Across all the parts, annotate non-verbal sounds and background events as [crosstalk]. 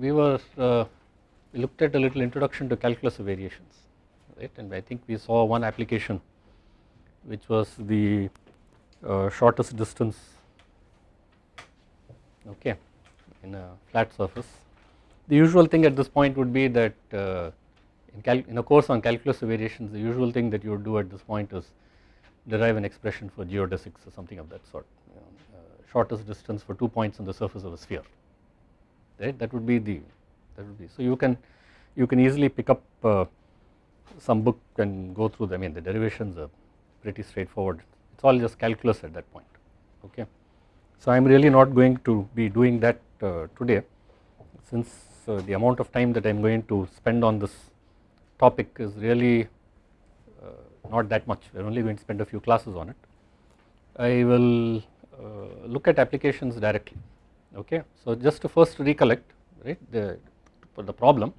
we were uh, we looked at a little introduction to calculus of variations right and I think we saw one application which was the uh, shortest distance okay in a flat surface. The usual thing at this point would be that uh, in, in, a course on calculus of variations the usual thing that you would do at this point is derive an expression for geodesics or something of that sort you know, uh, shortest distance for two points on the surface of a sphere right? That would be the that would be so you can you can easily pick up uh, some book and go through them. I mean the derivations are pretty straightforward. It is all just calculus at that point okay. So I am really not going to be doing that uh, today since uh, the amount of time that I am going to spend on this topic is really uh, not that much. We are only going to spend a few classes on it. I will uh, look at applications directly okay. So just to first recollect right the, the problem.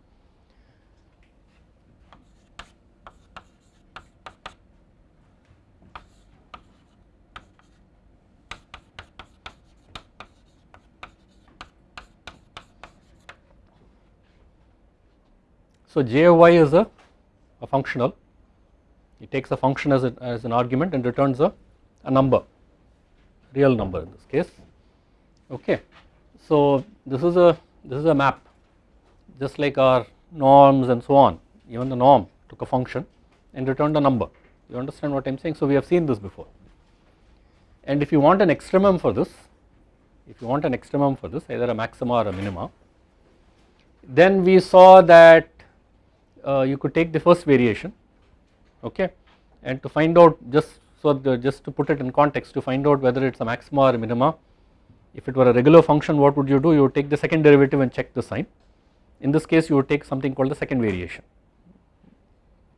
So j of y is a, a functional, it takes a function as, a, as an argument and returns a, a number, real number in this case, okay. So this is a, this is a map just like our norms and so on, even the norm took a function and returned a number, you understand what I am saying. So we have seen this before and if you want an extremum for this, if you want an extremum for this either a maxima or a minima, then we saw that uh, you could take the first variation okay and to find out just so the, just to put it in context to find out whether it is a maxima or a minima if it were a regular function what would you do? You would take the second derivative and check the sign. In this case you would take something called the second variation.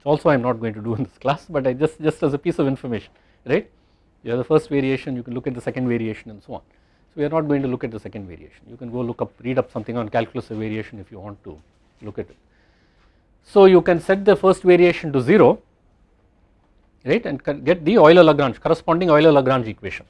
Also I am not going to do in this class but I just just as a piece of information right? You have the first variation you can look at the second variation and so on. So we are not going to look at the second variation. You can go look up read up something on calculus of variation if you want to look at it. So you can set the first variation to 0 right and get the Euler Lagrange corresponding Euler Lagrange equation.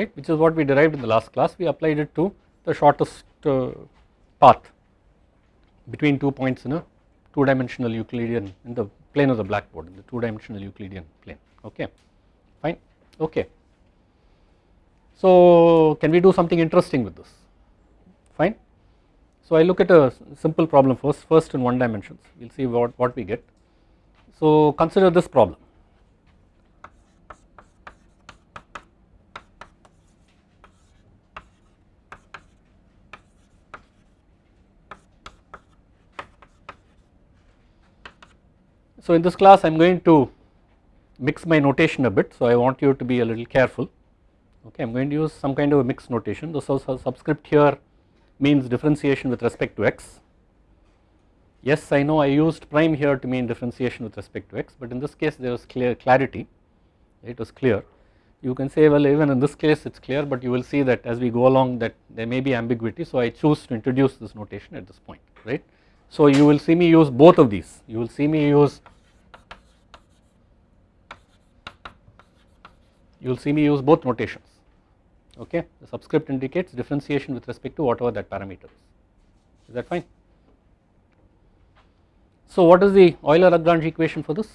Right which is what we derived in the last class we applied it to the shortest uh, path between two points in a two dimensional Euclidean in the plane of the blackboard in the two dimensional Euclidean plane okay fine okay. So can we do something interesting with this fine. So I look at a simple problem first first in one dimensions we will see what, what we get. So consider this problem So in this class I am going to mix my notation a bit. So I want you to be a little careful. Okay I am going to use some kind of a mixed notation. The subscript here means differentiation with respect to x. Yes I know I used prime here to mean differentiation with respect to x but in this case there was clear clarity. It was clear. You can say well even in this case it is clear but you will see that as we go along that there may be ambiguity. So I choose to introduce this notation at this point right. So you will see me use both of these. You will see me use you will see me use both notations. Okay? The subscript indicates differentiation with respect to whatever that parameter is. Is that fine. So what is the Euler Lagrange equation for this?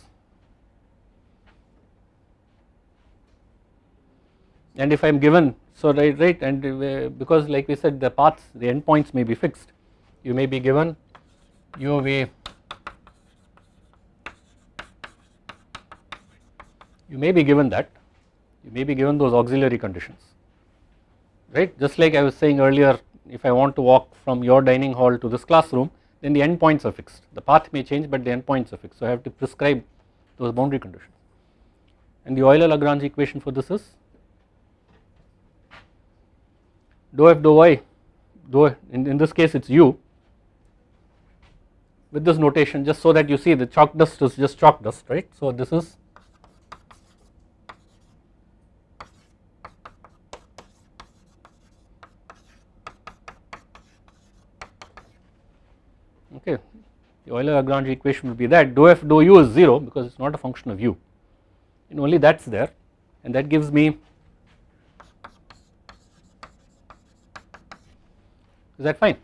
And if I am given so right right and uh, because like we said the paths the endpoints may be fixed. You may be given u of a you may be given that you may be given those auxiliary conditions. Right? Just like I was saying earlier if I want to walk from your dining hall to this classroom then the endpoints are fixed. The path may change but the endpoints are fixed. So I have to prescribe those boundary conditions. And the Euler Lagrange equation for this is? Dou f dou y dou in, in this case it is u with this notation just so that you see the chalk dust is just chalk dust right? So this is okay the Euler Lagrange equation would be that dou f dou u is 0 because it is not a function of u. And only that is there. And that gives me is that fine?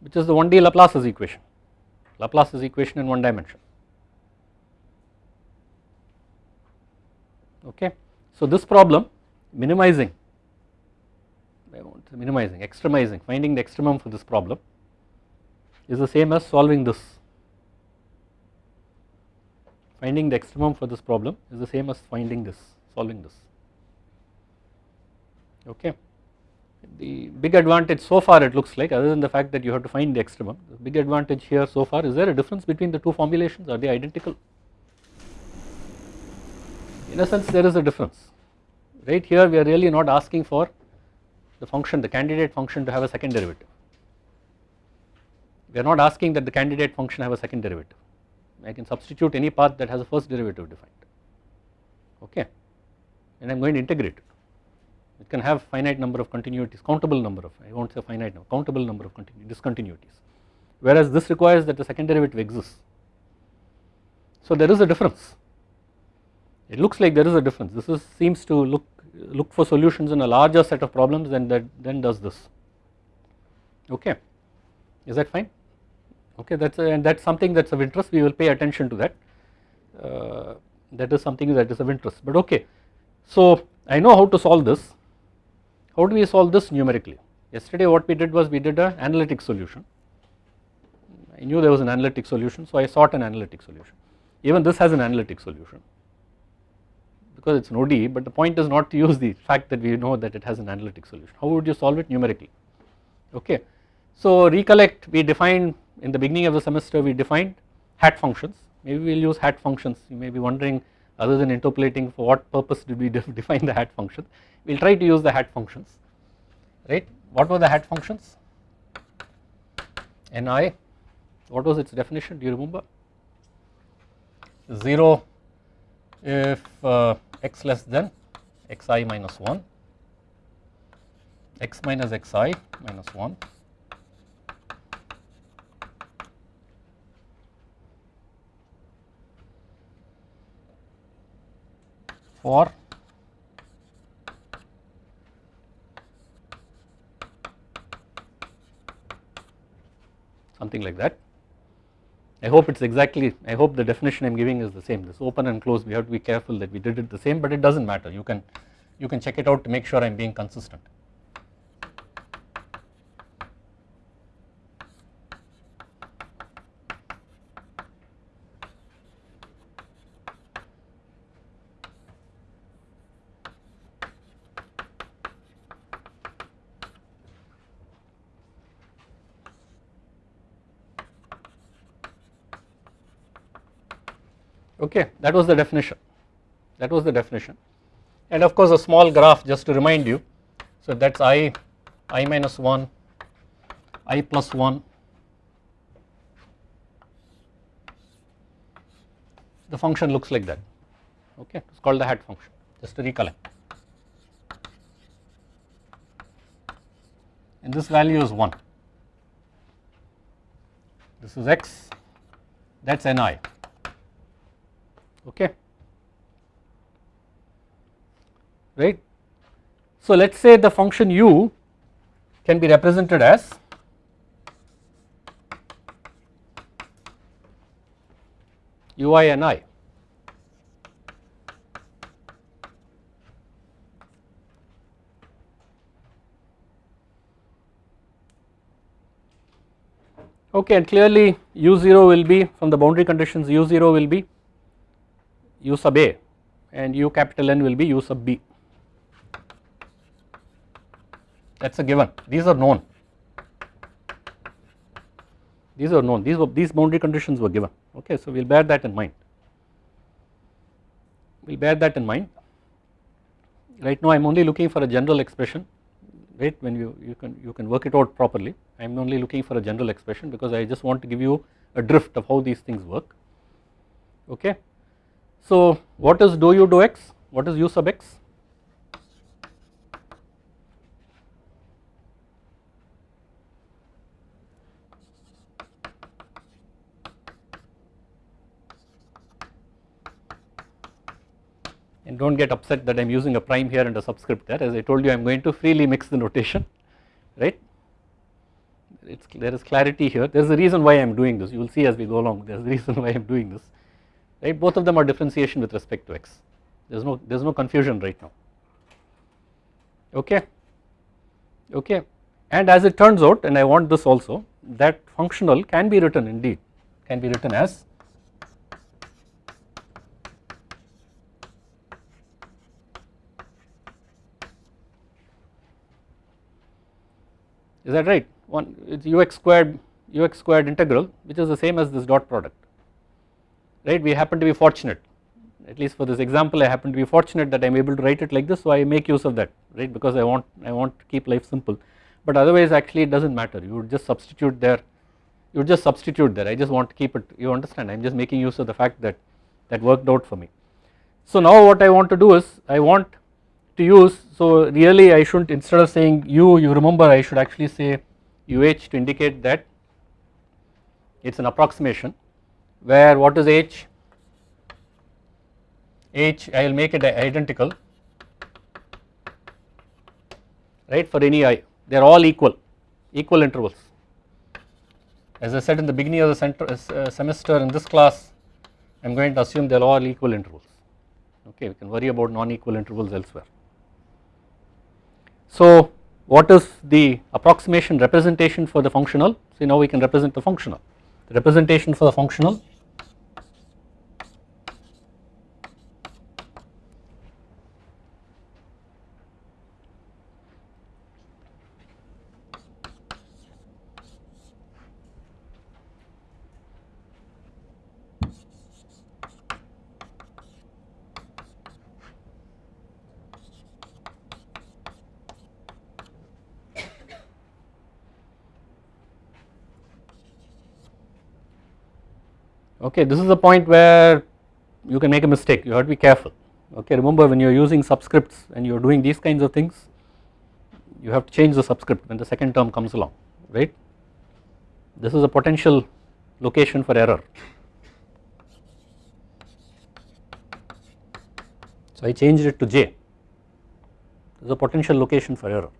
Which is the 1D Laplace's equation. Laplace's equation in one dimension. Okay. So this problem minimizing minimizing extremizing finding the extremum for this problem is the same as solving this. Finding the extremum for this problem is the same as finding this solving this. Okay. The big advantage so far it looks like other than the fact that you have to find the extremum the big advantage here so far is there a difference between the two formulations? Are they identical? In a sense there is a difference. Right here we are really not asking for the function the candidate function to have a second derivative we are not asking that the candidate function have a second derivative. I can substitute any path that has a first derivative defined. Okay. And I am going to integrate. It it can have finite number of continuities countable number of I will not say finite number countable number of discontinuities. Whereas this requires that the second derivative exists. So there is a difference. It looks like there is a difference. This is seems to look look for solutions in a larger set of problems than that then does this. Okay. Is that fine okay that's and that's something that's of interest. We will pay attention to that. Uh, that is something that is of interest. But okay. So I know how to solve this. How do we solve this numerically? Yesterday what we did was we did an analytic solution. I knew there was an analytic solution so I sought an analytic solution. Even this has an analytic solution. Because it is an ODE but the point is not to use the fact that we know that it has an analytic solution. How would you solve it numerically? Okay. So recollect we defined in the beginning of the semester we defined hat functions. Maybe we will use hat functions. You may be wondering other than interpolating for what purpose did we [laughs] define the hat function? We will try to use the hat functions. Right? What were the hat functions? Ni what was its definition? Do you remember? 0 if uh, x less than xi minus 1 x minus xi minus 1 for something like that. I hope it is exactly I hope the definition I am giving is the same this open and closed we have to be careful that we did it the same but it does not matter you can you can check it out to make sure I am being consistent. Okay that was the definition. That was the definition. And of course a small graph just to remind you. So that is i i minus 1 i plus 1 the function looks like that. Okay it is called the hat function. Just to recollect. And this value is 1 this is x. That is ni okay. Right. So let us say the function u can be represented as ui and i. Okay and clearly u0 will be from the boundary conditions u0 will be u sub a and u capital N will be u sub b. That is a given. These are known. These are known. These were these boundary conditions were given. Okay so we will bear that in mind. We will bear that in mind. Right now I am only looking for a general expression. Right when you you can you can work it out properly. I am only looking for a general expression because I just want to give you a drift of how these things work. Okay so what is do u do x? What is u sub x? and do not get upset that I am using a prime here and a subscript there as I told you I am going to freely mix the notation right. It's, there is clarity here there is a reason why I am doing this you will see as we go along there is a reason why I am doing this right? Both of them are differentiation with respect to x. There is no there is no confusion right now. Okay? Okay? And as it turns out and I want this also that functional can be written indeed can be written as is that right? One it's ux squared ux squared integral which is the same as this dot product right? We happen to be fortunate. At least for this example I happen to be fortunate that I am able to write it like this so I make use of that right? Because I want I want to keep life simple. But otherwise actually it does not matter. You would just substitute there. You would just substitute there. I just want to keep it. You understand? I am just making use of the fact that that worked out for me. So now what I want to do is I want to use so really I should not instead of saying u you remember I should actually say uh to indicate that it is an approximation where what is h? H I will make it identical. Right for any i they are all equal equal intervals. As I said in the beginning of the center, uh, semester in this class I am going to assume they are all equal intervals. Okay we can worry about non-equal intervals elsewhere. So what is the approximation representation for the functional? See now we can represent the functional. The representation for the functional okay this is the point where you can make a mistake. You have to be careful. Okay remember when you are using subscripts and you are doing these kinds of things you have to change the subscript when the second term comes along right? This is a potential location for error. So I changed it to j. This is a potential location for error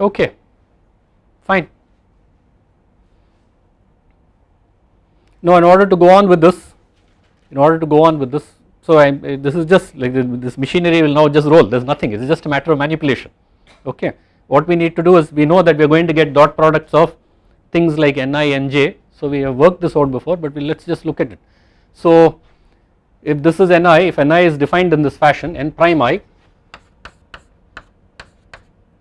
okay. Fine. Now in order to go on with this in order to go on with this so I uh, this is just like this machinery will now just roll. There is nothing. It is just a matter of manipulation. Okay. What we need to do is we know that we are going to get dot products of things like ni and j so we have worked this out before but we let us just look at it. So if this is ni if ni is defined in this fashion n prime i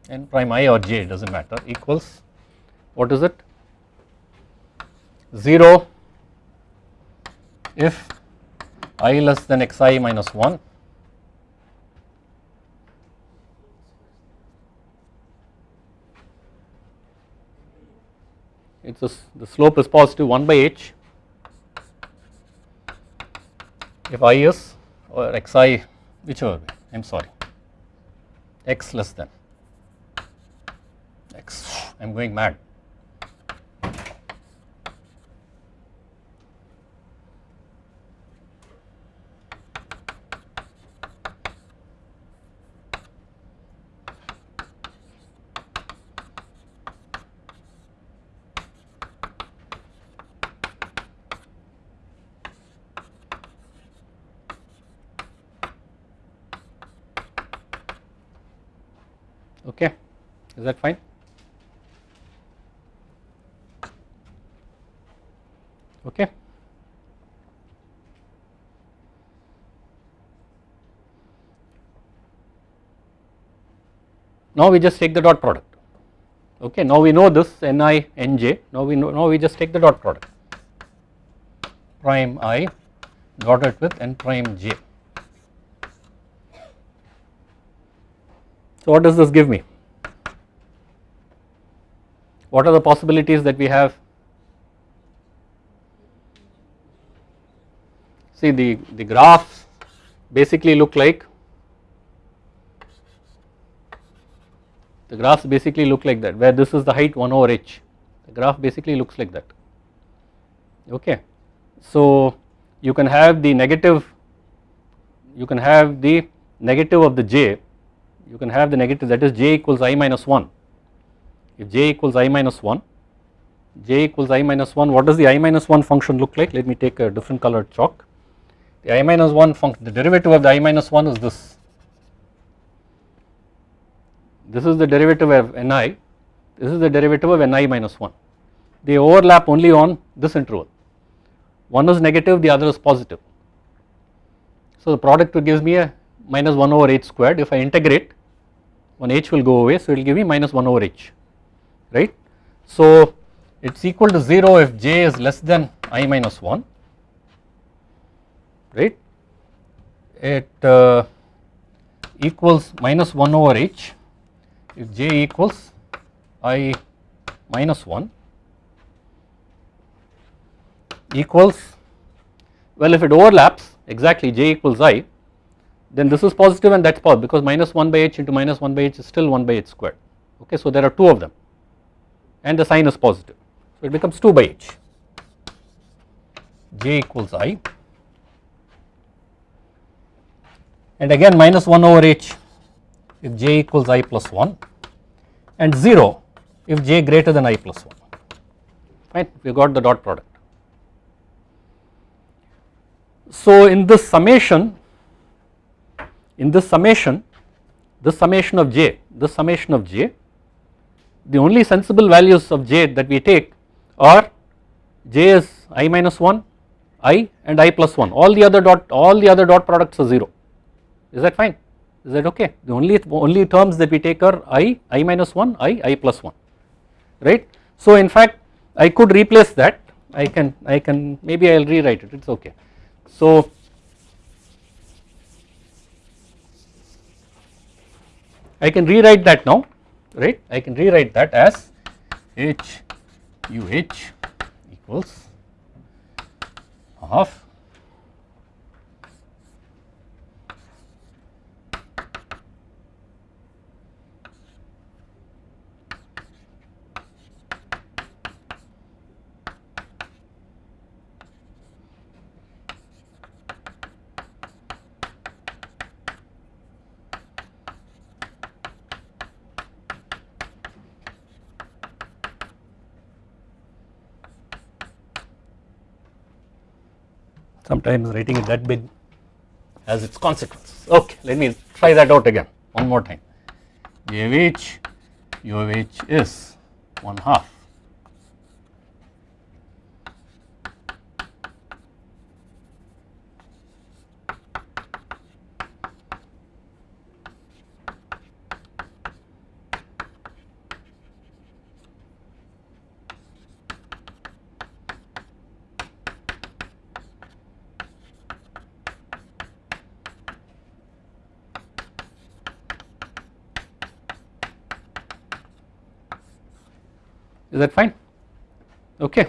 n prime i or j does not matter equals what is it? 0 if i less than xi minus 1 it is the slope is positive 1 by h. If i is or xi whichever way I am sorry x less than I am going mad. okay. Is that fine okay. Now we just take the dot product okay now we know this ni nj now we know now we just take the dot product prime i dotted with n prime j. So what does this give me? What are the possibilities that we have see the, the graphs basically look like the graphs basically look like that where this is the height 1 over h. The graph basically looks like that. Okay. So you can have the negative you can have the negative of the j you can have the negative that is j equals i minus 1 if j equals i minus 1 j equals i minus 1 what does the i minus 1 function look like? Let me take a different colored chalk. The i minus 1 function the derivative of the i minus 1 is this this is the derivative of ni. This is the derivative of ni minus 1 they overlap only on this interval. One is negative the other is positive. So the product gives me a minus 1 over h squared. If I integrate one h will go away so it will give me minus 1 over h right. So it is equal to 0 if j is less than i minus 1 right? It uh, equals minus 1 over h if j equals i minus 1 equals well if it overlaps exactly j equals i then this is positive and that is positive because minus 1 by h into minus 1 by h is still 1 by h squared. Okay so there are two of them and the sign is positive. So it becomes 2 by h. J equals i. And again minus 1 over h if j equals i plus 1 and 0 if j greater than i plus 1 fine we got the dot product. So in this summation in this summation this summation of j this summation of j the only sensible values of j that we take are j is i minus 1 i and i plus 1 all the other dot all the other dot products are 0 is that fine is that okay. The only only terms that we take are i i minus 1 i i plus 1 right? So in fact i could replace that. I can i can maybe i'll rewrite it. It's okay. So I can rewrite that now. Right? I can rewrite that as h u h equals half sometimes writing it that big has its consequences. Okay, let me try that out again one more time. J of h, u of h is 1 half is that fine? Okay.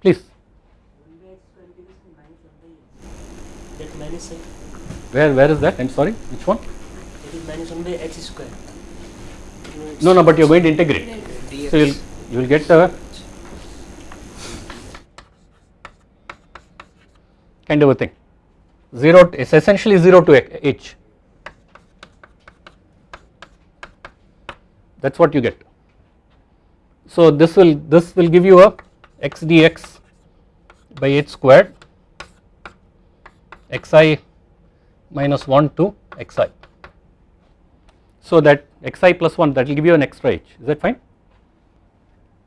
Please. Where where is that? I'm sorry which one? It is minus 1 by h square no no but you're going to integrate. So you'll you will get a kind of a thing. 0 it's essentially 0 to h that is what you get. So this will this will give you a x dx by h squared xi minus 1 to xi. So that xi plus 1 that will give you an extra h is that fine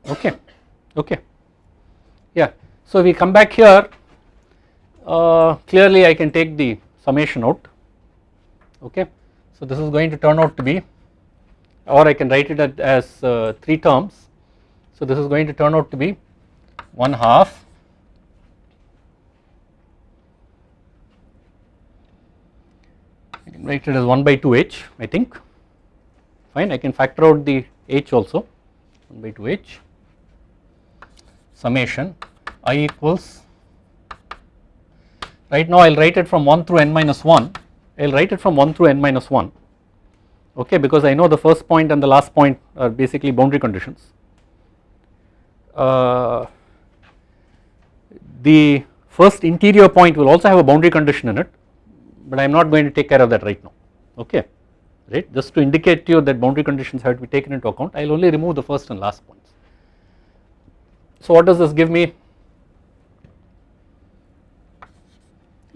okay okay yeah. So we come back here uh, clearly I can take the summation out okay. So this is going to turn out to be or I can write it as uh, 3 terms. So this is going to turn out to be 1 half I can write it as 1 by 2h I think. Fine I can factor out the h also 1 by 2h summation i equals right now I will write it from 1 through n minus 1 I will write it from 1 through n minus 1 okay because I know the first point and the last point are basically boundary conditions. Uh, the first interior point will also have a boundary condition in it but I am not going to take care of that right now okay right just to indicate to you that boundary conditions have to be taken into account I will only remove the first and last points. So what does this give me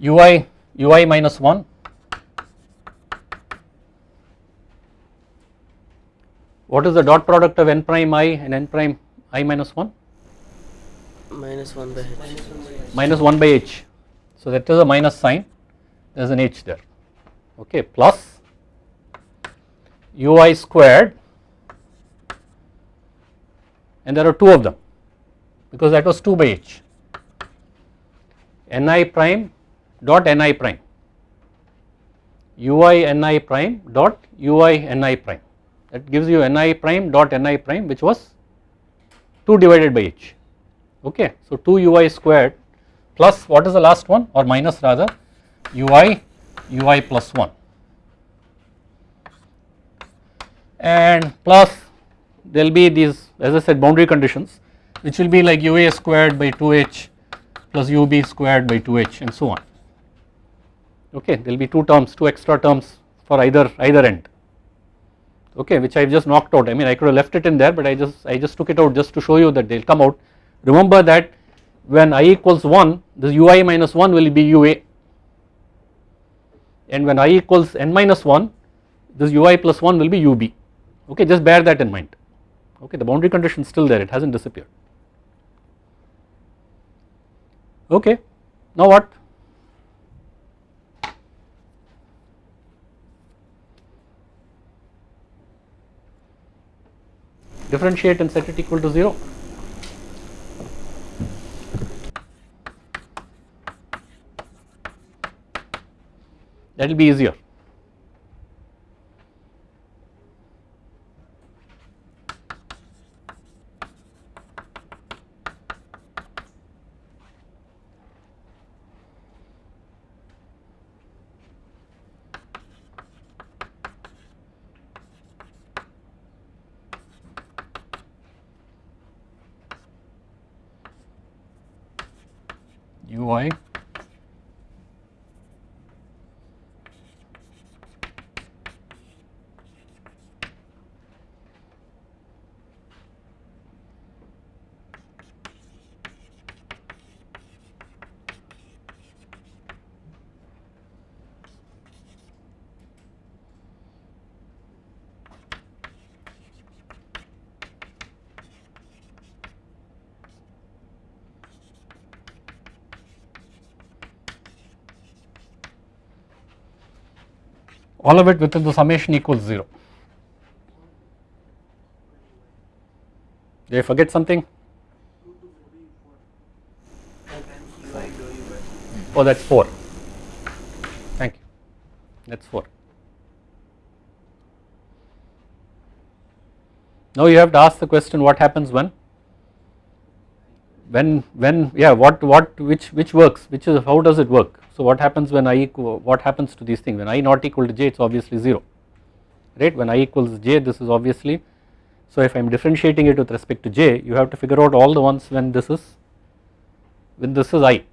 ui ui minus 1 what is the dot product of n prime i and n prime i minus 1 Minus 1 by h. minus 1 by h. So that is a minus sign. There is an h there. Okay plus ui squared. And there are two of them because that was 2 by h. Ni prime dot ni prime. Ui ni prime dot ui ni prime that gives you ni prime dot ni prime which was 2 divided by h. Okay so 2 ui squared plus what is the last one? Or minus rather ui ui plus 1 and plus there will be these as I said boundary conditions which will be like ua squared by 2h plus ub squared by 2h and so on. Okay there will be two terms two extra terms for either either end okay which I have just knocked out. I mean I could have left it in there but I just I just took it out just to show you that they will come out. Remember that when i equals 1 this ui minus 1 will be ua and when i equals n minus 1 this ui plus 1 will be ub okay just bear that in mind. Okay the boundary condition is still there. It has not disappeared. Okay now what differentiate and set it equal to 0 that will be easier ui all of it within the summation equals 0. Did I forget something? Oh that is 4, thank you, that is 4. Now you have to ask the question what happens when when when yeah what what which which works which is how does it work? So what happens when i equal what happens to these things? When i not equal to j it is obviously 0 right? When i equals j this is obviously so if I am differentiating it with respect to j you have to figure out all the ones when this is when this is i.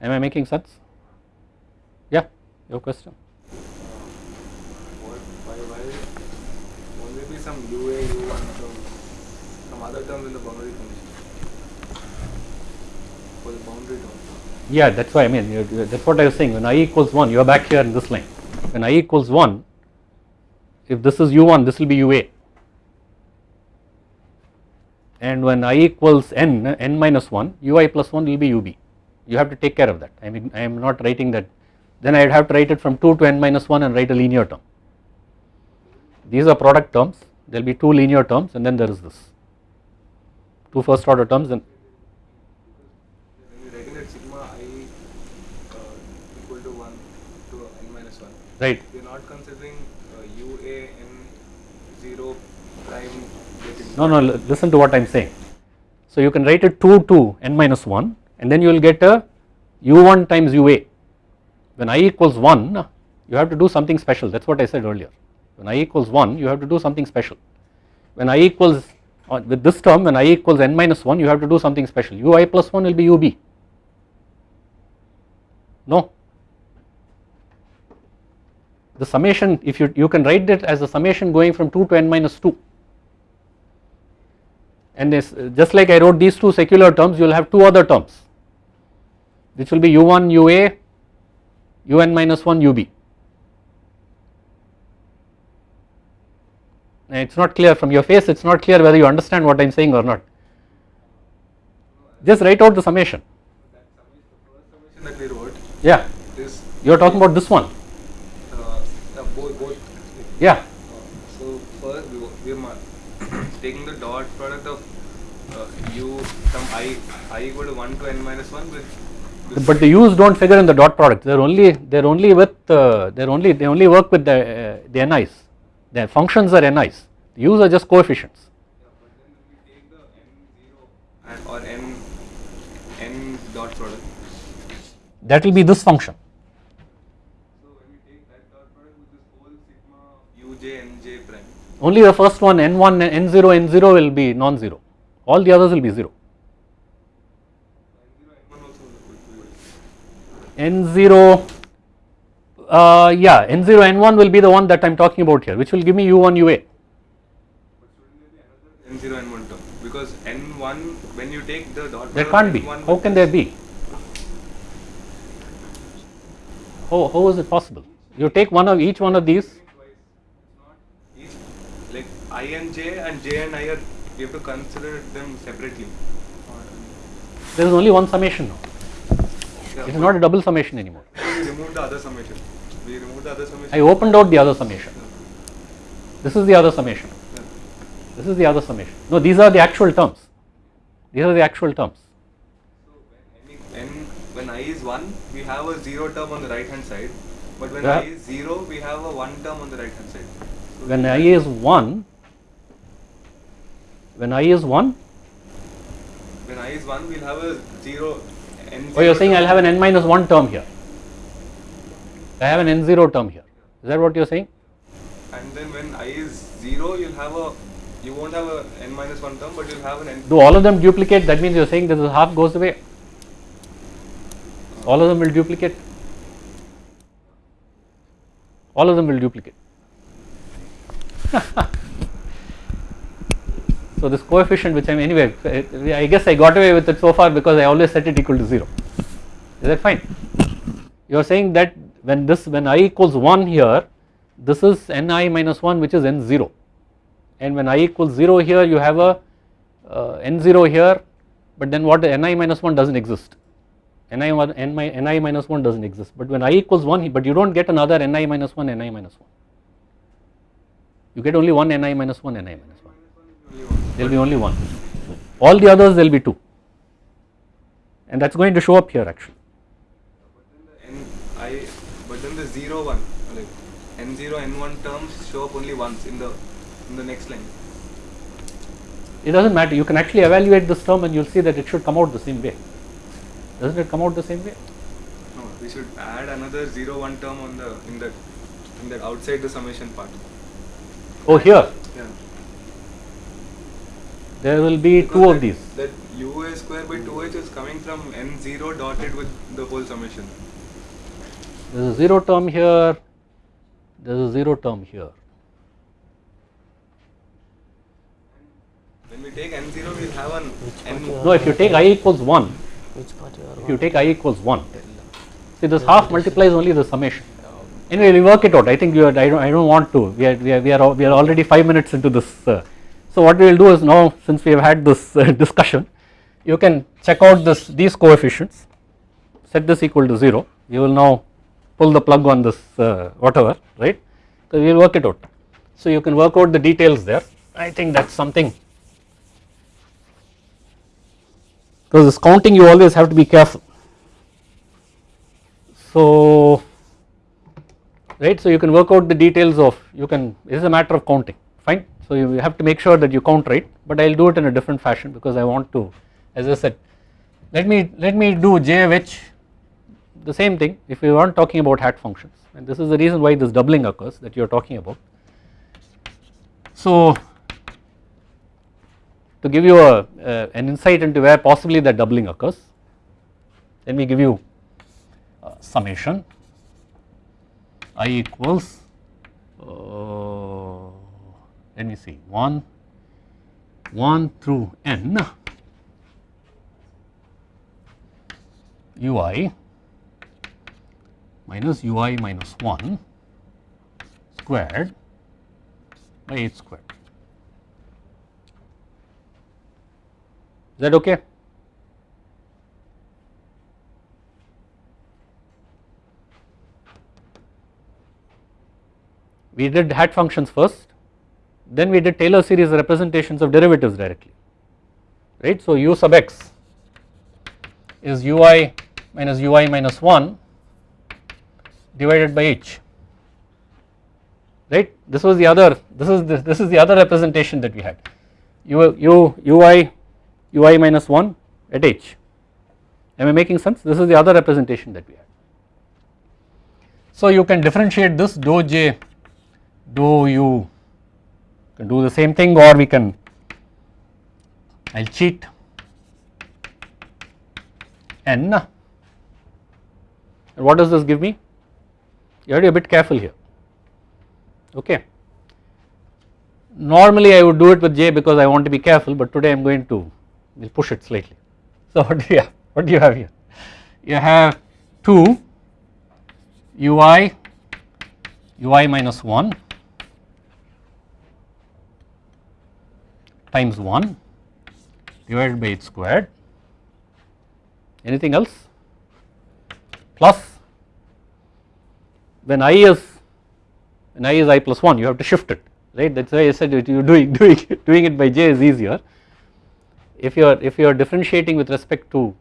Am I making sense? Yeah your question. Some UA, U1 term, some other term in the boundary condition? For the boundary term. Yeah, that's why I mean that's what I was saying. When i equals one, you are back here in this line. When i equals one, if this is u1, this will be ua. And when i equals n, n minus one, ui plus one will be ub. You have to take care of that. I mean, I am not writing that. Then I would have to write it from two to n minus one and write a linear term. These are product terms. There will be two linear terms, and then there is this. Two first order terms, and When you regulate sigma i uh, equal to 1 to n minus 1, right. we are not considering uh, UA n 0 prime getting. No, no, listen to what I am saying. So you can write it 2 to n minus 1 and then you will get a u1 times ua. When i equals 1, you have to do something special, that is what I said earlier. when i equals 1 you have to do something special when i equals uh, with this term when i equals n minus 1 you have to do something special ui plus 1 will be ub no the summation if you you can write it as a summation going from 2 to n minus 2 and this just like I wrote these two secular terms you will have two other terms which will be u1 ua un minus 1 ub it is not clear from your face it is not clear whether you understand what I am saying or not. Just write out the summation. That summation, the first summation that we wrote yeah. you are talking about this one uh, uh, both, both yeah. So first we, we are [coughs] taking the dot product of uh, u from i i equal to 1 to n minus 1 with but the u's don't figure in the dot product. They're only they're only with uh, they're only they only work with the uh, the ni's their functions are ni's the u's are just coefficients. Yeah, but then when we take the n0 and or n n dot product. That will be this function so when we take that dot product with this whole sigma uj nj prime only the first one n1 n0 n0 will be non-zero. All the others will be 0 n0 n1 also will be n0 uh, yeah n0 n1 will be the one that I'm talking about here which will give me u1 ua but shouldn't there be another n0 n1 term. Because n1 when you take the dot there can't be. How can there be? How, how is it possible? You take one of each one of these twice. It's not each like I and J and J and I are we have to consider them separately. there is only one summation now Yeah, it is not a double summation anymore we remove the other summation. We remove the other summation. I opened out the other summation this is the other summation Yeah. this is the other summation no these are the actual terms these are the actual terms So when n when I is one, we have a zero term on the right hand side, but when Yeah. I is zero, we have a one term on the right hand side. So when i is 1 when i is 1 when I is one, we'll have a zero n. oh you are saying I will have an n minus 1 term here. I have an n0 term here. Is that what you are saying? And then when I is zero, you'll have a you won't have a n minus one term, but you'll have an n. do all of them duplicate? That means you are saying that the half goes away. All of them will duplicate. All of them will duplicate [laughs] so this coefficient which I am anyway I guess I got away with it so far because I always set it equal to 0 is that fine? You are saying that when this when i equals 1 here this is ni minus 1 which is n0 and when i equals 0 here you have a uh, n0 here but then what ni minus 1 does not exist ni, n, ni minus 1 does not exist. But when i equals 1 but you do not get another ni minus 1 ni minus 1 you get only one ni minus 1 ni minus one. There will be only one. All the others there will be 2 and that is going to show up here actually. But then the n I but then the zero one like n zero n one terms show up only once in the in the next line. it does not matter. You can actually evaluate this term and you will see that it should come out the same way. Does not it come out the same way? No, we should add another zero one term on the in the in the outside the summation part. oh here? Yeah. There will be two Because of that- these. That ua square by 2h is coming from n zero dotted with the whole summation. there is a 0 term here. There is a 0 term here. When we take n zero, we'll have an n. part you are- no if you take i equals 1 Which part you are if you take i equals 1 see this half multiplies only the summation. Anyway we work it out. I think you are, I don't I don't want to. We are we are we are, we are already 5 minutes into this uh, so what we will do is now since we have had this uh, [laughs] discussion you can check out this these coefficients. Set this equal to 0 you will now pull the plug on this uh, whatever right? So we will work it out. So you can work out the details there. I think that's something. Because this counting you always have to be careful. So right so you can work out the details of you can it is a matter of counting so you have to make sure that you count right but I will do it in a different fashion because I want to as I said let me let me do j of h the same thing. If we weren't talking about hat functions and this is the reason why this doubling occurs that you are talking about. So to give you a, uh, an insight into where possibly that doubling occurs let me give you summation. I equals uh, let me see 1 1 through n ui minus ui minus 1 squared by h squared. Is that okay? We did hat functions first, then we did Taylor series representations of derivatives directly, right. So, u sub x is ui minus ui minus 1 divided by h right this was the other this is the, this is the other representation that we had u, u ui ui minus 1 at h am I making sense this is the other representation that we had. So you can differentiate this dou j dou u can do the same thing or we can I will cheat. N. And what does this give me? You have to be a bit careful here. Okay. Normally I would do it with j because I want to be careful but today I am going to will push it slightly. So [laughs] what do you have? What do you have here? You have 2 ui ui minus 1 times 1 divided by h squared. Anything else? Plus. When i is when i is i plus 1 you have to shift it right? That is why I said you are doing [laughs] doing doing it by j is easier. If you are if you are differentiating with respect to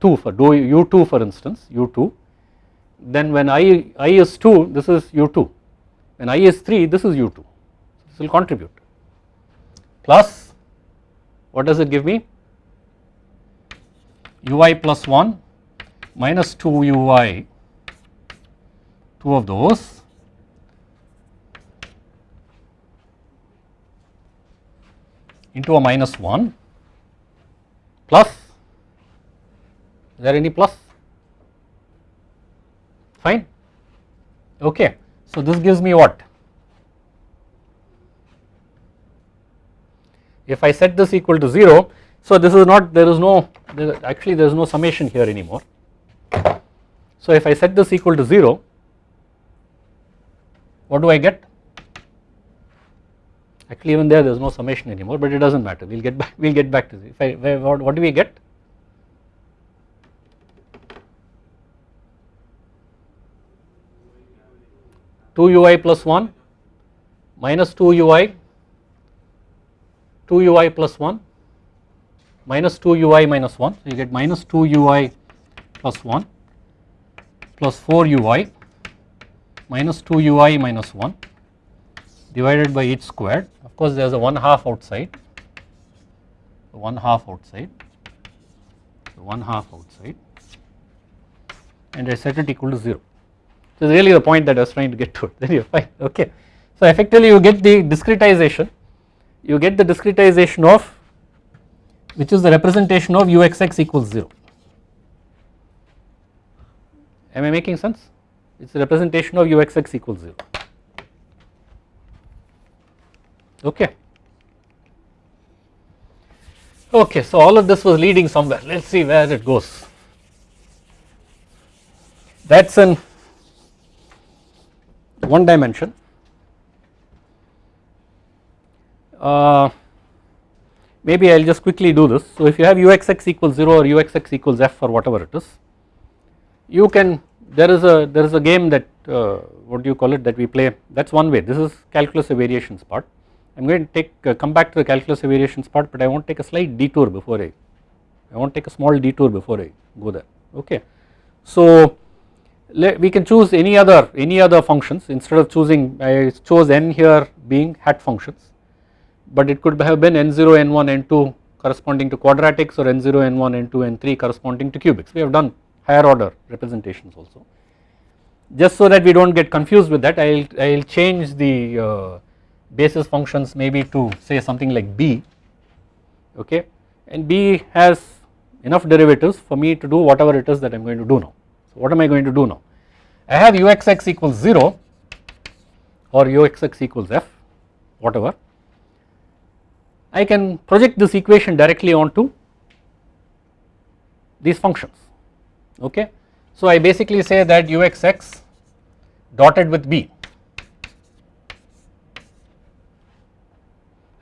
2 for do u2 for instance u2 then when i i is 2 this is u2 when i is 3 this is u2 this will contribute plus what does it give me? Ui plus 1 minus 2 ui two of those. Into a minus 1 plus is there any plus? Fine. Okay. So this gives me what if I set this equal to 0 so this is not there is no there, actually there is no summation here anymore. So if I set this equal to 0 what do I get? Actually even there there is no summation anymore but it does not matter. We will get back [laughs] we will get back to this if I what, what do we get? two ui plus 1 minus 2 ui 2 ui plus 1 minus 2 ui minus 1 so you get minus 2 ui plus 1 plus 4 ui minus 2 ui minus 1 divided by h squared. Of course there is a 1 half outside. 1 half outside. 1 half outside. And I set it equal to 0 so really the point that I was trying to get to. [laughs] Then you fine. Okay. So effectively you get the discretization you get the discretization of which is the representation of uxx equals 0 am I making sense? It is the representation of uxx equals 0 okay. Okay, so all of this was leading somewhere. Let us see where it goes. That is in one dimension uh, maybe I will just quickly do this. So if you have uxx equals 0 or uxx equals f or whatever it is, you can there is a there is a game that uh, what do you call it that we play that is one way this is calculus of variations part. I am going to take uh, come back to the calculus of variations part but I want to take a slight detour before I I want to take a small detour before I go there okay. So we can choose any other any other functions instead of choosing I chose n here being hat functions but it could have been n0 n1 n2 corresponding to quadratics or n0 n1 n2 n3 corresponding to cubics we have done higher order representations also just so that we do not get confused with that I will I will change the uh, basis functions maybe to say something like b okay and b has enough derivatives for me to do whatever it is that I am going to do now. So what am I going to do now? I have uxx equals 0 or uxx equals f whatever I can project this equation directly onto these functions okay. So I basically say that uxx dotted with b.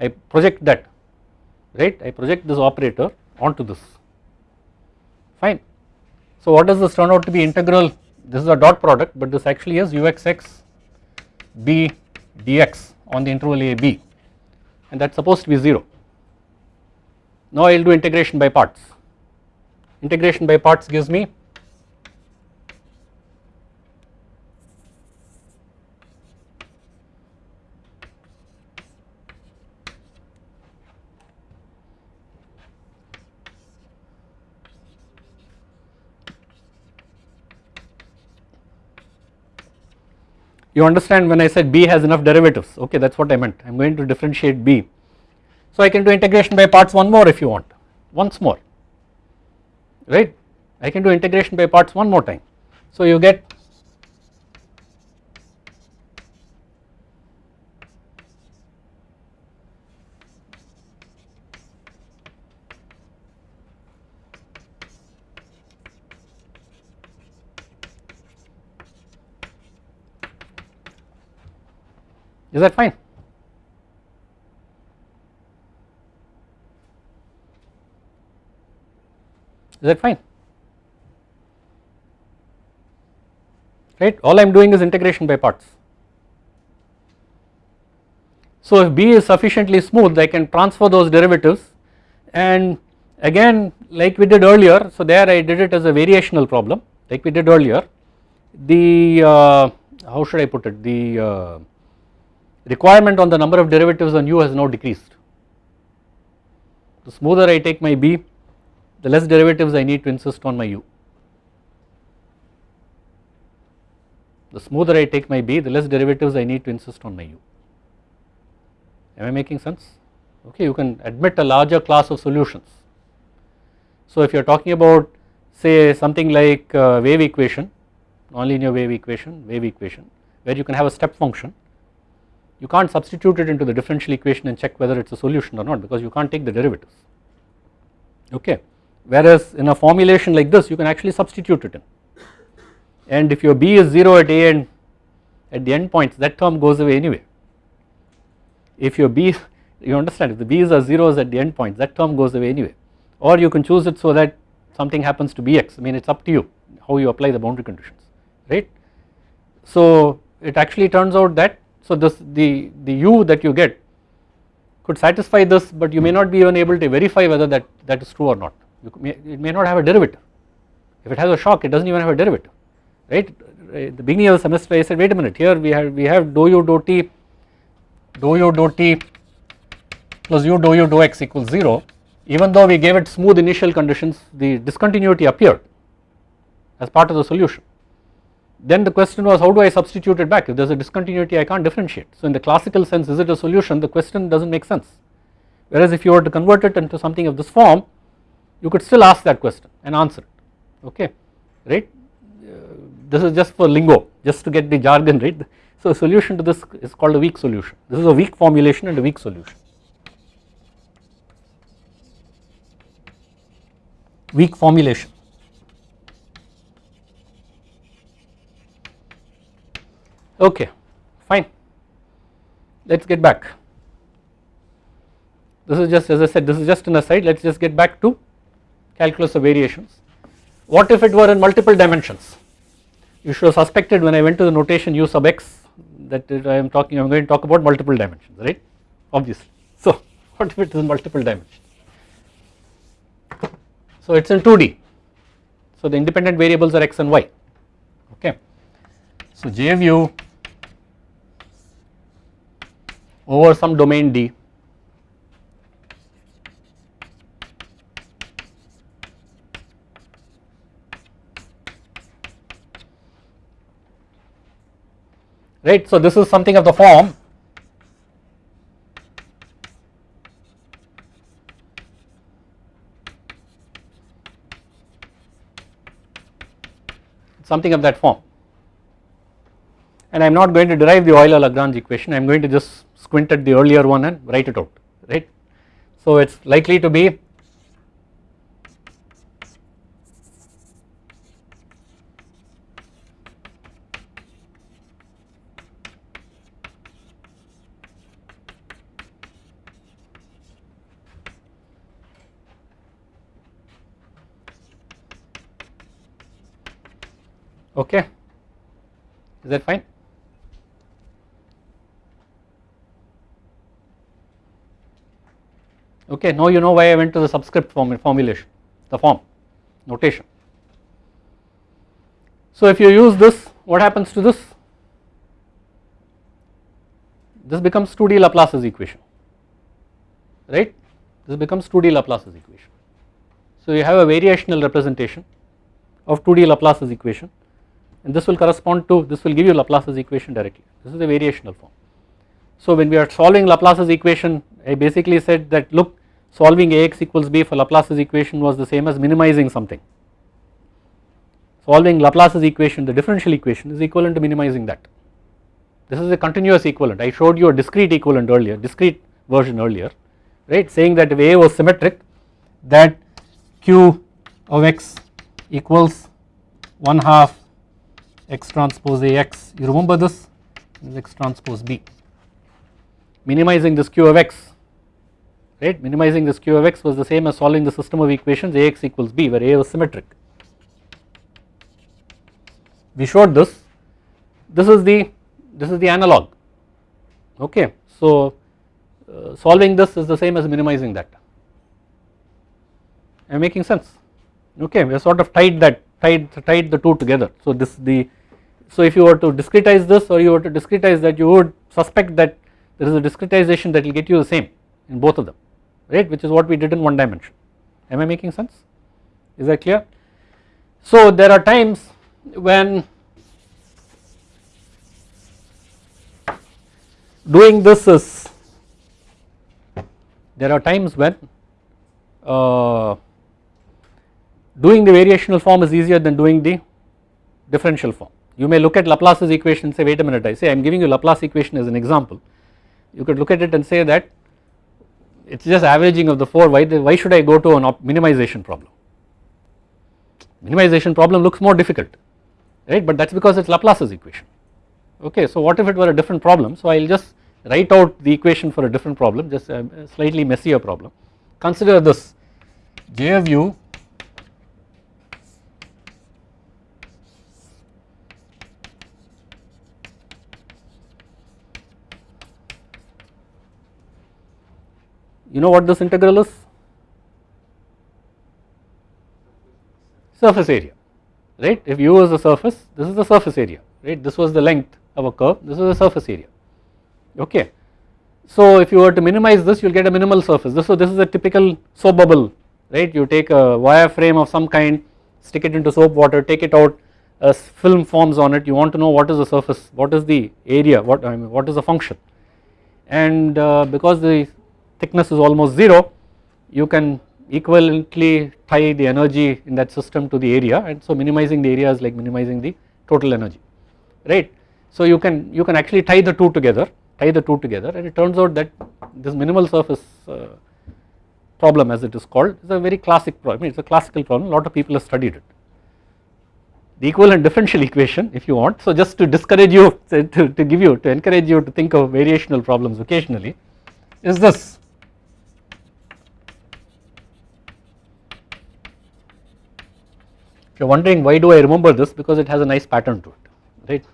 I project that right? I project this operator onto this. Fine. So what does this turn out to be integral? This is a dot product but this actually is uxx b dx on the interval a b and that is supposed to be 0. Now I will do integration by parts integration by parts gives me you understand when I said b has enough derivatives? Okay that is what I meant. I am going to differentiate b. So I can do integration by parts one more if you want. Once more. Right? I can do integration by parts one more time. So you get Is that fine? Is that fine? Right, all I am doing is integration by parts. So if B is sufficiently smooth I can transfer those derivatives and again like we did earlier so there I did it as a variational problem like we did earlier the uh, how should I put it the uh, requirement on the number of derivatives on u has now decreased. The smoother I take my b the less derivatives I need to insist on my u. The smoother I take my b the less derivatives I need to insist on my u. Am I making sense? Okay, you can admit a larger class of solutions. So if you are talking about say something like uh, wave equation, nonlinear wave equation, wave equation where you can have a step function you can't substitute it into the differential equation and check whether it is a solution or not because you can't take the derivatives. Okay. Whereas in a formulation like this you can actually substitute it in. And if your b is 0 at a and at the end points that term goes away anyway. If your b you understand if the b's are zeros at the end points that term goes away anyway. Or you can choose it so that something happens to bx. I mean it is up to you how you apply the boundary conditions right. So it actually turns out that so this the, the u that you get could satisfy this but you may not be even able to verify whether that, that is true or not. May, it may not have a derivative. If it has a shock it does not even have a derivative right. At the beginning of the semester I said wait a minute here we have we have dou u dou t dou u dou t plus u dou u dou x equals 0 even though we gave it smooth initial conditions the discontinuity appeared as part of the solution then the question was how do I substitute it back if there is a discontinuity I can't differentiate. So in the classical sense is it a solution the question does not make sense whereas if you were to convert it into something of this form you could still ask that question and answer it okay right. Uh, this is just for lingo just to get the jargon right. So a solution to this is called a weak solution this is a weak formulation and a weak solution. Weak formulation okay fine. Let us get back. This is just as I said this is just an aside. Let us just get back to calculus of variations. What if it were in multiple dimensions? You should have suspected when I went to the notation u sub x that I am talking I am going to talk about multiple dimensions right? Obviously. So [laughs] what if it is in multiple dimensions? So it is in 2D so the independent variables are x and y so, J view over some domain D right. So, this is something of the form something of that form and I am not going to derive the Euler Lagrange equation. I am going to just squint at the earlier one and write it out right. So it is likely to be okay. Is that fine okay now you know why I went to the subscript form formulation the form notation. So if you use this what happens to this? This becomes 2D Laplace's equation right? This becomes 2D Laplace's equation. So you have a variational representation of 2D Laplace's equation and this will correspond to this will give you Laplace's equation directly. This is the variational form. So when we are solving Laplace's equation I basically said that look solving Ax equals b for Laplace's equation was the same as minimizing something. Solving Laplace's equation the differential equation is equivalent to minimizing that. This is a continuous equivalent. I showed you a discrete equivalent earlier discrete version earlier right? Saying that if A was symmetric that q of x equals 1 half x transpose Ax you remember this is x transpose b. Minimizing this q of x right? Minimizing this q of x was the same as solving the system of equations Ax equals b where A was symmetric. We showed this. This is the this is the analog. Okay so uh, solving this is the same as minimizing that. Am I making sense? Okay we have sort of tied that tied tied the two together. So this the so if you were to discretize this or you were to discretize that you would suspect that there is a discretization that will get you the same in both of them right which is what we did in one dimension am I making sense is that clear. So there are times when doing this is there are times when uh, doing the variational form is easier than doing the differential form you may look at Laplace's equation and say wait a minute I say I am giving you Laplace equation as an example. You could look at it and say that it is just averaging of the 4 why, why should I go to an minimization problem. Minimization problem looks more difficult right but that is because it is Laplace's equation okay. So what if it were a different problem so I will just write out the equation for a different problem just a slightly messier problem. Consider this J of u You know what this integral is? Surface area, right? If u is the surface, this is the surface area, right? This was the length of a curve, this is the surface area, okay. So if you were to minimize this, you will get a minimal surface. This, so this is a typical soap bubble, right? You take a wire frame of some kind, stick it into soap water, take it out, a film forms on it. You want to know what is the surface, what is the area, what I mean, what is the function, and uh, because the thickness is almost 0 you can equivalently tie the energy in that system to the area and so minimizing the area is like minimizing the total energy right. So you can you can actually tie the two together tie the two together and it turns out that this minimal surface uh, problem as it is called is a very classic problem it is a classical problem a lot of people have studied it. The equivalent differential equation if you want so just to discourage you [laughs] to, to give you to encourage you to think of variational problems occasionally is this you are wondering why do I remember this? Because it has a nice pattern to it right.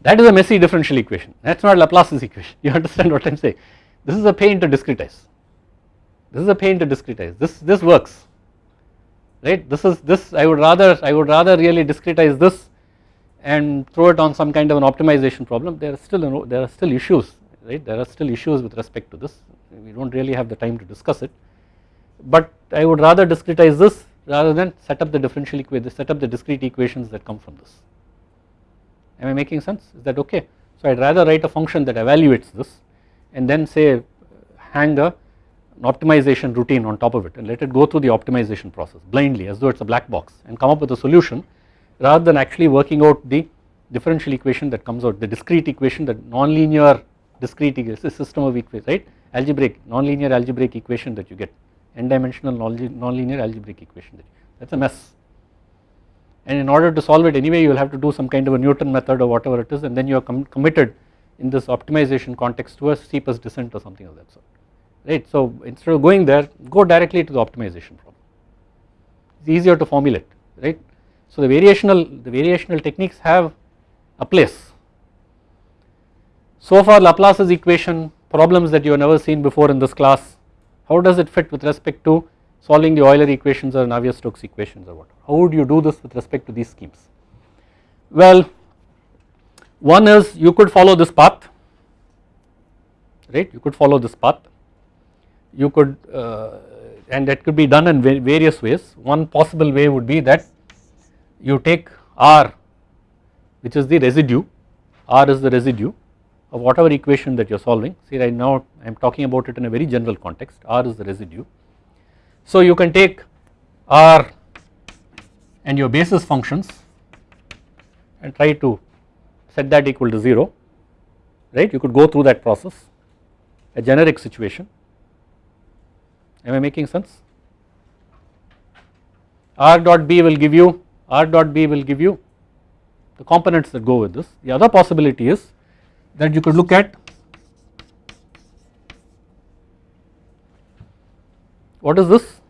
That is a messy differential equation. That is not Laplace's equation. [laughs] You understand what I am saying? This is a pain to discretize. This is a pain to discretize. This this works right? This is this I would rather I would rather really discretize this and throw it on some kind of an optimization problem there are still there are still issues right? There are still issues with respect to this. We do not really have the time to discuss it. But I would rather discretize this rather than set up the differential equation set up the discrete equations that come from this. Am I making sense? Is that okay? So I would rather write a function that evaluates this and then say hang a an optimization routine on top of it and let it go through the optimization process blindly as though it is a black box and come up with a solution rather than actually working out the differential equation that comes out the discrete equation the nonlinear discrete equation system of equations right? Algebraic nonlinear algebraic equation that you get. N dimensional nonlinear algebraic equation that is a mess. And in order to solve it anyway you will have to do some kind of a Newton method or whatever it is and then you are com committed in this optimization context to a steepest descent or something of that sort right. So instead of going there go directly to the optimization problem. It is easier to formulate right. So the variational the variational techniques have a place. So far Laplace's equation problems that you have never seen before in this class how does it fit with respect to solving the Euler equations or Navier-Stokes equations or what. How would you do this with respect to these schemes? Well, one is you could follow this path, right, you could follow this path, you could uh, and that could be done in various ways. One possible way would be that you take R which is the residue, R is the residue of whatever equation that you are solving. See right now I am talking about it in a very general context, R is the residue. So you can take R and your basis functions and try to set that equal to 0 right? You could go through that process. A generic situation. Am I making sense? R dot B will give you R dot B will give you the components that go with this the other possibility is that you could look at What is this?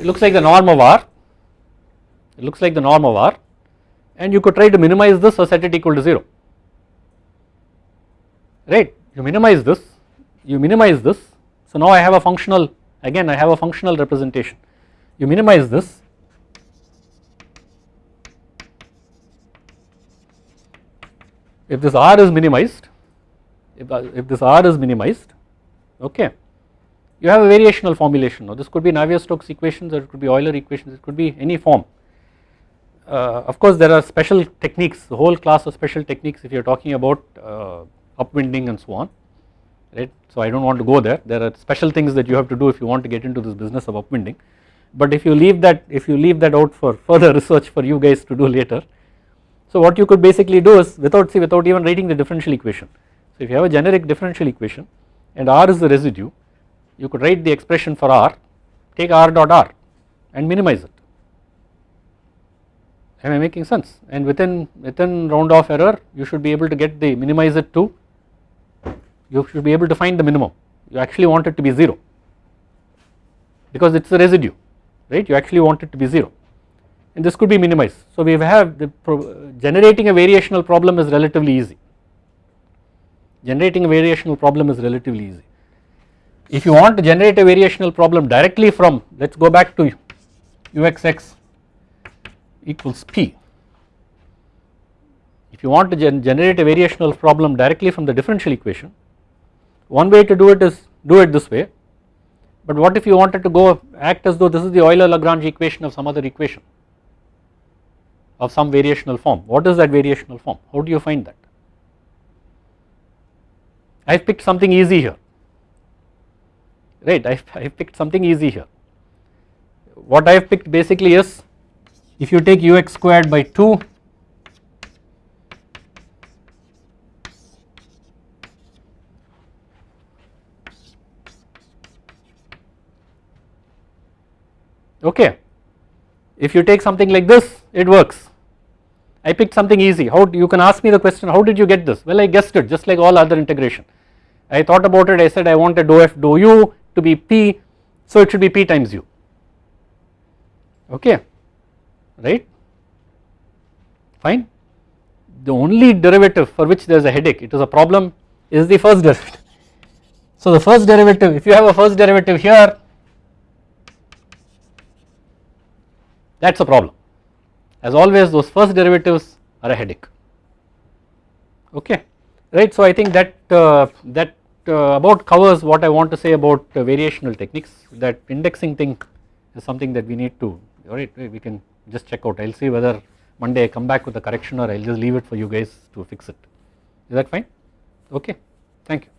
It looks like the norm of R, it looks like the norm of R and you could try to minimize this or set it equal to 0, right. You minimize this, you minimize this. So now I have a functional, again I have a functional representation. You minimize this. If this R is minimized, if, if this R is minimized, okay, you have a variational formulation. Now this could be Navier-Stokes equations or it could be Euler equations it could be any form. Uh, of course there are special techniques the whole class of special techniques if you are talking about uh, upwinding and so on right. So I do not want to go there. There are special things that you have to do if you want to get into this business of upwinding but if you leave that if you leave that out for further [laughs] research for you guys to do later. So what you could basically do is without see without even writing the differential equation. So if you have a generic differential equation and R is the residue you could write the expression for R, take R dot R and minimize it. Am I making sense? And within within round off error, you should be able to get the minimize it to. You should be able to find the minimum. You actually want it to be zero because it's a residue, right? You actually want it to be zero, and this could be minimized. So we have the uh, generating a variational problem is relatively easy. Generating a variational problem is relatively easy if you want to generate a variational problem directly from let us go back to uxx equals p. If you want to gen generate a variational problem directly from the differential equation one way to do it is do it this way but what if you wanted to go act as though this is the Euler Lagrange equation of some other equation of some variational form? What is that variational form? How do you find that? I have picked something easy here. Right I have picked something easy here. What I have picked basically is if you take ux squared by 2 okay. If you take something like this it works. I picked something easy. How you can ask me the question how did you get this? Well I guessed it just like all other integration. I thought about it I said I want a dou f dou u to be p so it should be p times u. Okay. Right? Fine. The only derivative for which there is a headache it is a problem is the first derivative. So the first derivative if you have a first derivative here that is a problem as always those first derivatives are a headache okay right so I think that uh, that uh, about covers what I want to say about uh, variational techniques that indexing thing is something that we need to alright we can just check out I will see whether Monday I come back with a correction or I will just leave it for you guys to fix it. Is that fine? Okay, thank you.